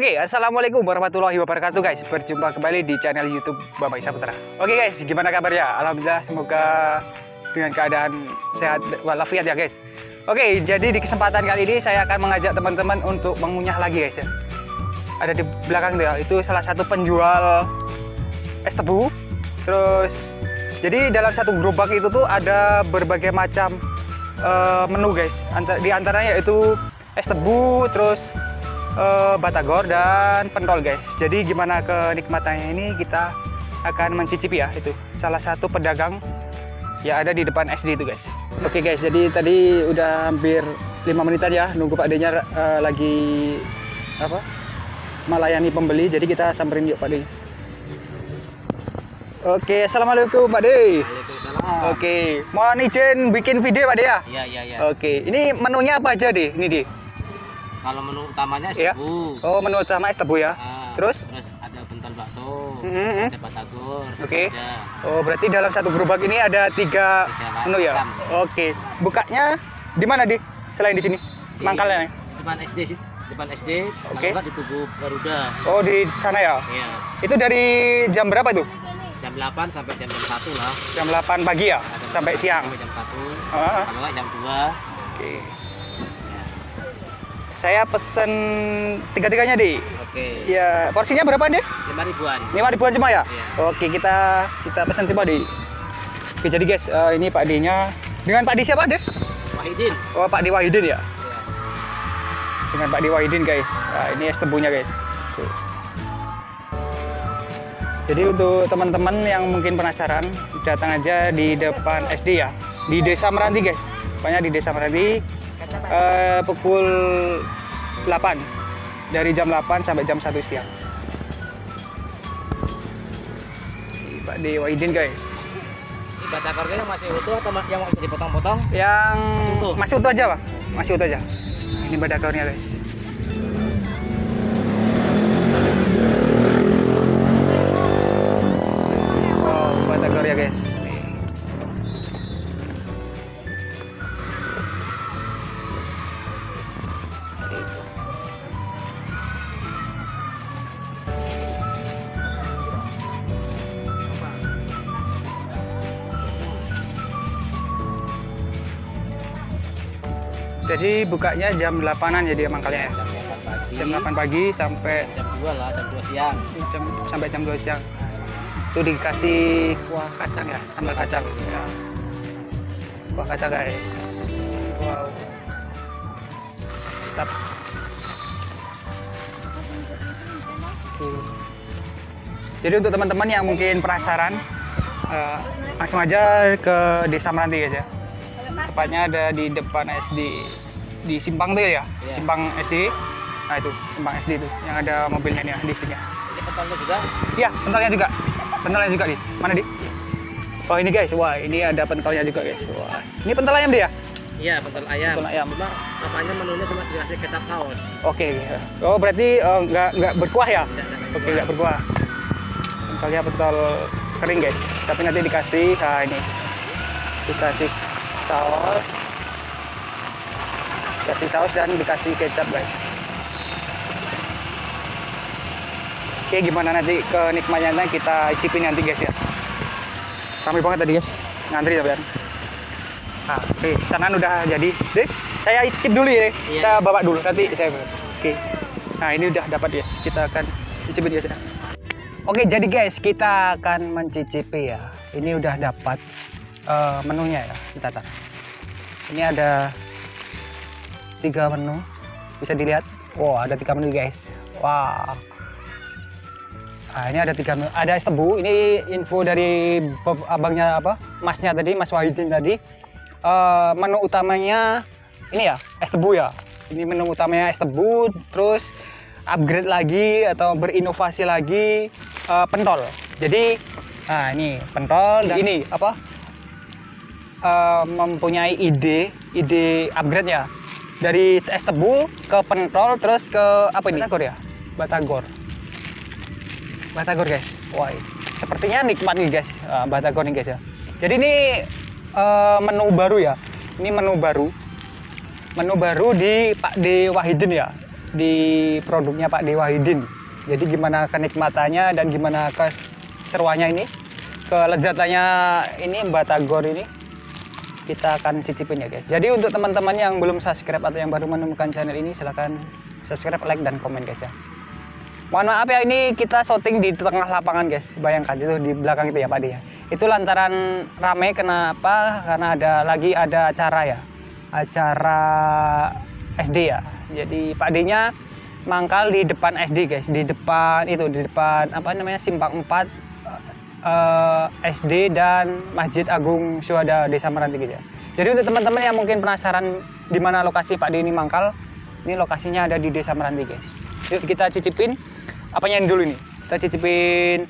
Oke, assalamualaikum warahmatullahi wabarakatuh guys. Berjumpa kembali di channel YouTube Bapak Isa Putra. Oke guys, gimana kabarnya? Alhamdulillah, semoga dengan keadaan sehat walafiat ya guys. Oke, jadi di kesempatan kali ini saya akan mengajak teman-teman untuk mengunyah lagi guys ya. Ada di belakang tuh ya, itu salah satu penjual es tebu. Terus, jadi dalam satu gerobak itu tuh ada berbagai macam uh, menu guys. Di antaranya yaitu es tebu, terus uh, batagor dan pentol guys. Jadi gimana kenikmatannya ini kita akan mencicipi ya itu. Salah satu pedagang yang ada di depan SD itu guys. Oke guys, jadi tadi udah hampir lima menitan ya nunggu Pak D-nya uh, lagi apa? melayani pembeli. Jadi kita samperin yuk Pak D. Oke, assalamualaikum Pak D. Waalaikumsalam. Oke, mau izin bikin video Pak D ya? Iya iya iya. Oke, ini menunya apa aja deh? Ini di. Kalau menu utamanya es Iya. tebu. Oh, menu utama es tebu ya. Ah, Terus? Terus ada pentol bakso. Mhm. Ada batagor. Oke. Ada Oh, berarti dalam satu gerobak ini ada tiga Tiga menu ya? Oke. Bukanya di mana, Di? Selain di sini? Di- Mangkalnya? depan SD sih. Depan SD. Oke. Kalau nggak di Tugu Garuda. Oh, di sana ya? Iya. Itu dari jam berapa tuh? Jam 8 sampai jam jam 1 lah. Jam 8 pagi ya? Ada Sampai jam siang? Sampai jam 1. Ah, Kalau nggak jam 2. Oke. Saya pesen tiga-tiganya, Di. Oke. Ya, porsinya berapa, Di? 5 ribuan. Lima ribuan cuma ya? Iya. Oke, kita kita pesan semua, Di. Oke, jadi guys, eh, ini Pak D-nya. Dengan Pak D siapa, Di? Wahidin. Oh, Pak D Wahidin ya? Iya. dengan Pak Dewa Idin guys. Nah, ini es tebunya guys. Tuh. Jadi untuk teman-teman yang mungkin penasaran, datang aja di depan SD ya, di Desa Meranti guys. Pokoknya di Desa Meranti eh, pukul 8 dari jam 8 sampai jam 1 siang. Ini Pak Dewa Idin guys. Ini batagornya yang masih utuh atau yang dipotong-potong? Yang Masih utuh? masih utuh aja, Pak. Masih utuh aja. Ini badakornya, guys. Oh, badakor ya, guys. Jadi bukanya jam 8-an jadi emang kalian ya. Jam 8 pagi. Jam 8 pagi sampai Jam 2 lah, jam 2 siang. jam sampai jam 2 siang. Itu dikasih kuah kacang ya, sambal kacang. Ya. Kuah kacang guys. Wow. Mantap. Oke. Jadi untuk teman-teman yang mungkin penasaran, eh, langsung aja ke Desa Meranti guys ya. Tepatnya ada di depan SD di Simpang tuh ya, Iya. Simpang SD. Nah itu Simpang SD itu yang ada mobilnya nih ya, di sini. ya. Ini pentolnya juga. Iya, pentolnya juga. Pentolnya juga di. Mana di? Oh ini guys, wah ini ada pentolnya juga guys. Wah, ini pentol ayam dia. Iya, pentol ayam. Pentol ayam. Cuma namanya menunya cuma dikasih kecap saus. Oke. Oh berarti eh, nggak nggak berkuah ya? Tidak Oke kuah. nggak berkuah. Pentolnya pentol kering guys. Tapi nanti dikasih, nah ini dikasih saus, dikasih saus dan dikasih kecap guys. Oke gimana nanti kenikmatannya kita icipin nanti guys ya. Ramai banget tadi guys, ngantri ya Ben. Nah, oke, pesanan udah jadi. Deh, saya icip dulu ya. Iya. Saya bawa dulu nanti saya. Oke. Nah, ini udah dapat guys. Kita akan cicipin guys ya. Oke, jadi guys, kita akan mencicipi ya. Ini udah dapat eh, menunya ya, kita tar. Ini ada tiga menu. Bisa dilihat. Wow, ada tiga menu guys. Wow. Nah, ini ada tiga menu. Ada es tebu. Ini info dari abangnya apa? Masnya tadi, Mas Wahidin tadi. Eh, menu utamanya ini ya, es tebu ya. Ini menu utamanya es tebu, terus upgrade lagi atau berinovasi lagi eh, pentol. Jadi, nah ini pentol dan ini apa? Eh, mempunyai ide, ide upgrade ya. Dari es tebu ke pentol, terus ke apa ini? Batagor ya? Batagor. Batagor guys. Wah, sepertinya nikmat nih guys, eh, Batagor nih guys ya. Jadi ini eh, menu baru ya. Ini menu baru. Menu baru di Pak D Wahidin ya. di produknya Pak Dewa Hidin. Jadi gimana kenikmatannya dan gimana keseruannya ini, kelezatannya ini Batagor ini kita akan cicipin ya guys. Jadi untuk teman-teman yang belum subscribe atau yang baru menemukan channel ini silahkan subscribe, like, dan komen guys ya. Mohon maaf ya ini kita syuting di tengah lapangan guys. Bayangkan itu di belakang itu ya Pak ya. Itu lantaran rame kenapa? Karena ada lagi ada acara ya. Acara SD ya. Jadi Pak D-nya mangkal di depan SD guys, di depan itu di depan apa namanya Simpang 4 eh, SD dan Masjid Agung Syuhada Desa Meranti ya. Jadi untuk teman-teman yang mungkin penasaran di mana lokasi Pak D mangkal, ini lokasinya ada di Desa Meranti guys. Yuk kita cicipin apanya ini dulu nih. Kita cicipin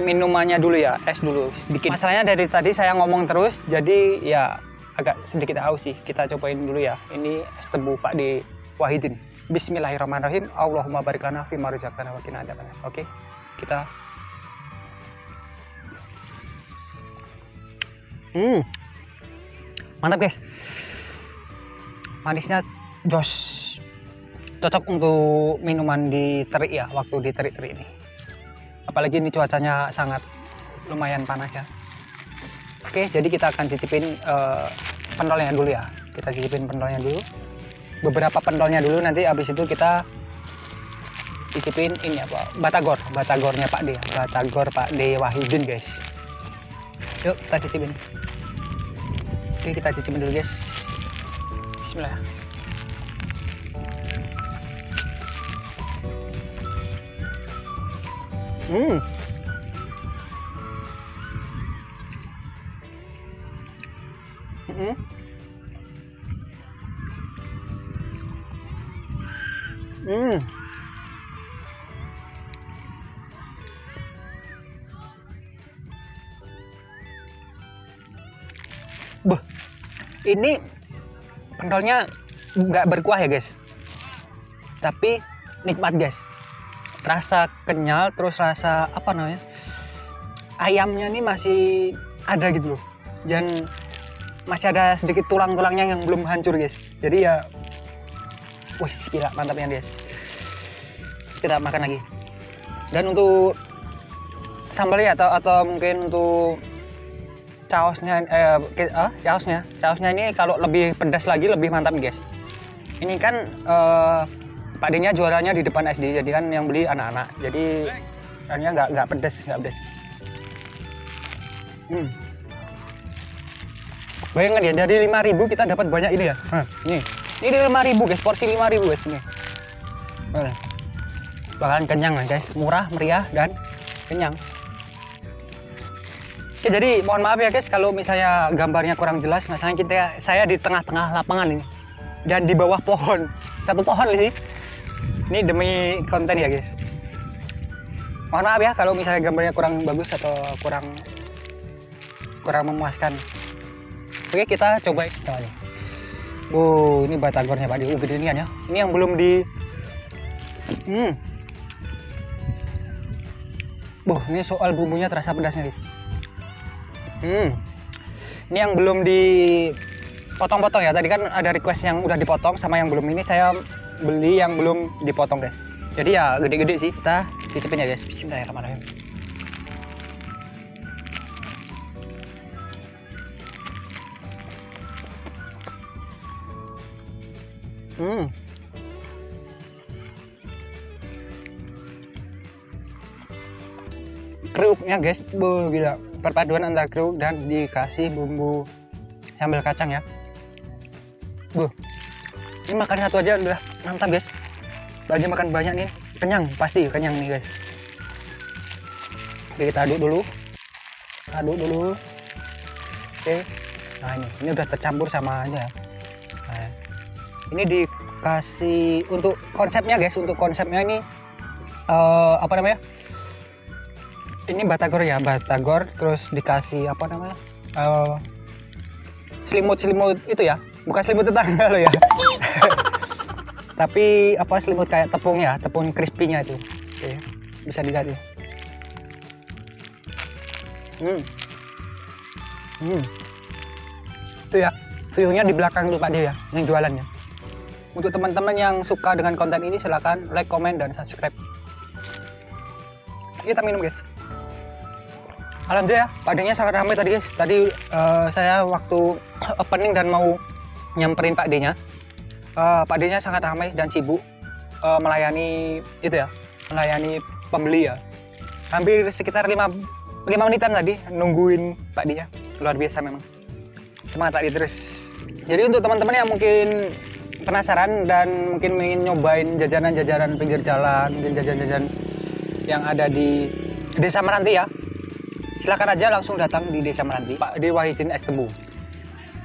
minumannya dulu ya, es dulu sedikit. Masalahnya dari tadi saya ngomong terus, jadi ya agak sedikit haus sih. Kita cobain dulu ya. Ini es tebu Pak D Wahidin. Bismillahirrahmanirrahim. Allahumma barik lana fi ma wa qina. Oke. Kita Hmm. Mantap, guys. Manisnya jos. Cocok untuk minuman di terik ya, waktu di terik-terik ini. Apalagi ini cuacanya sangat lumayan panas ya. Oke, jadi kita akan cicipin eh, pentolnya dulu ya. Kita cicipin pentolnya dulu beberapa pentolnya dulu nanti habis itu kita cicipin ini apa batagor batagornya Pak D batagor Pak D Wahidin guys yuk kita cicipin oke kita cicipin dulu guys Bismillah hmm Hmm. Hmm. Buh, ini pentolnya nggak berkuah ya guys, tapi nikmat guys. Rasa kenyal, terus rasa apa namanya? Ayamnya ini masih ada gitu loh, dan masih ada sedikit tulang-tulangnya yang belum hancur guys. Jadi ya Wih, gila mantapnya guys. Kita makan lagi. Dan untuk sambalnya atau atau mungkin untuk caosnya eh ke- ah, caosnya, caosnya ini kalau lebih pedas lagi lebih mantap guys. Ini kan eh Pak D-nya juaranya di depan SD, jadi kan yang beli anak-anak. Jadi akhirnya nggak nggak pedas, nggak pedas. Hmm. Bayangkan ya, dari 5000 kita dapat banyak ini ya. Hah, ini. Ini 5000 guys, porsi 5000 guys ini. Nah, Bakalan kenyang guys, murah, meriah dan kenyang. Oke, jadi mohon maaf ya guys kalau misalnya gambarnya kurang jelas, masalahnya kita saya di tengah-tengah lapangan ini dan di bawah pohon. Satu pohon sih. Ini demi konten ya guys. Mohon maaf ya kalau misalnya gambarnya kurang bagus atau kurang kurang memuaskan. Oke, kita coba kita aja. Oh, ini batagornya Pak di uh, gede ya. Ini yang belum di Hmm. Boh, ini soal bumbunya terasa pedasnya, guys. Hmm. Ini yang belum dipotong-potong ya. Tadi kan ada request yang udah dipotong sama yang belum ini saya beli yang belum dipotong, guys. Jadi ya gede-gede sih. Kita cicipin ya, guys. Bismillahirrahmanirrahim. Hmm. Kriuknya guys, bu gila. Perpaduan antara kriuk dan dikasih bumbu sambal kacang ya. Bu. Ini makan satu aja udah mantap guys. Bagi makan banyak nih, kenyang pasti kenyang nih guys. Oke, kita aduk dulu. Aduk dulu. Oke. Nah ini, ini udah tercampur sama aja. Nah, ini dikasih untuk konsepnya guys untuk konsepnya ini eh, apa namanya ini batagor ya batagor terus dikasih apa namanya? Eh, selimut selimut itu ya? Bukan selimut tetangga lo ya? Tapi apa selimut kayak tepung ya? Tepung crispy-nya itu. Oke, bisa dilihat ya hmm. Hmm. Itu ya view-nya di belakang tuh Pak dia ya yang jualannya. Untuk teman-teman yang suka dengan konten ini silahkan like, comment, dan subscribe. Kita minum guys. Alhamdulillah, padanya sangat ramai tadi guys. Tadi eh, saya waktu opening dan mau nyamperin Pak D-nya, eh, Pak D-nya sangat ramai dan sibuk eh, melayani itu ya, melayani pembeli ya. Hampir sekitar 5 5 menitan tadi nungguin Pak D-nya. Luar biasa memang. Semangat D terus. Jadi untuk teman-teman yang mungkin penasaran dan mungkin ingin nyobain jajanan-jajanan pinggir jalan, mungkin jajan-jajan yang ada di Desa Meranti ya. Silakan aja langsung datang di Desa Meranti, Pak D Wahidin Es Tebu.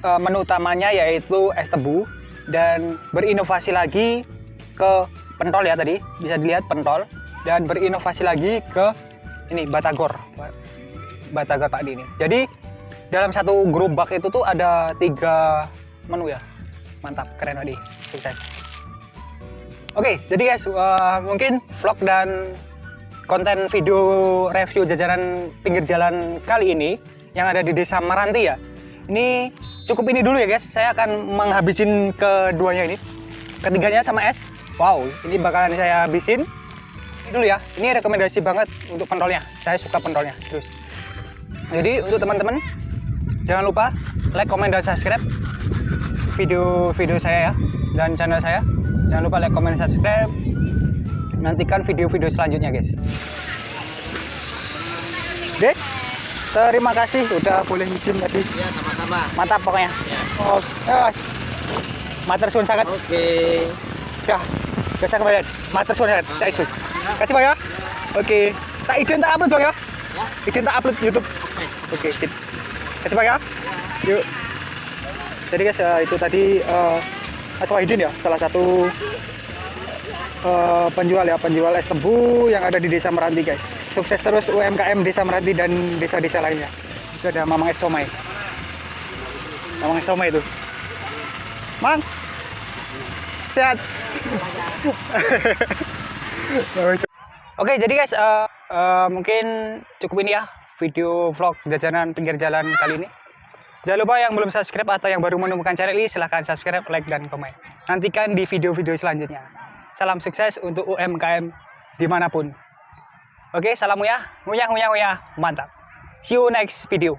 Eh, menu utamanya yaitu es tebu dan berinovasi lagi ke pentol ya tadi, bisa dilihat pentol dan berinovasi lagi ke ini batagor. Batagor Pak ini. Jadi dalam satu gerobak itu tuh ada tiga menu ya. Mantap, keren D. Sukses. Oke, jadi guys, eh, mungkin vlog dan konten video review jajanan pinggir jalan kali ini yang ada di Desa Maranti ya. Ini cukup ini dulu ya guys. Saya akan menghabisin keduanya ini. Ketiganya sama es. Wow, ini bakalan saya habisin. Ini dulu ya. Ini rekomendasi banget untuk pentolnya. Saya suka pentolnya. Terus. Jadi untuk teman-teman jangan lupa like, comment, dan subscribe video-video saya ya dan channel saya. Jangan lupa like, comment, subscribe. Nantikan video-video selanjutnya guys. Dek, terima kasih udah boleh izin tadi. Ya sama-sama. Mantap pokoknya. Ya. Oh, yes. Matur suwun sangat. Oke. Ya, biasa kembali. Matur suwun sangat. Saya istri. Kasih Bang ya. Oke. Tak izin tak upload Bang ya. Ya. Izin tak upload YouTube. Oke. Oke, sip. Kasih Bang ya. Yuk. Jadi guys, eh, itu tadi eh, Mas Wahidin ya, salah satu eh, penjual ya, penjual es tebu yang ada di Desa Meranti guys. Sukses terus UMKM Desa Meranti dan desa-desa lainnya. Itu ada Mamang Es Somai. Mamang Es Somai itu. Mang. Sehat. Oke, jadi guys, eh, eh, mungkin cukup ini ya video vlog jajanan pinggir jalan kali ini. Jangan lupa yang belum subscribe atau yang baru menemukan channel ini silahkan subscribe, like, dan komen. Nantikan di video-video selanjutnya. Salam sukses untuk UMKM di mana pun. Oke, salam ya. Nguyah, nguyah, nguyah. Mantap. See you next video.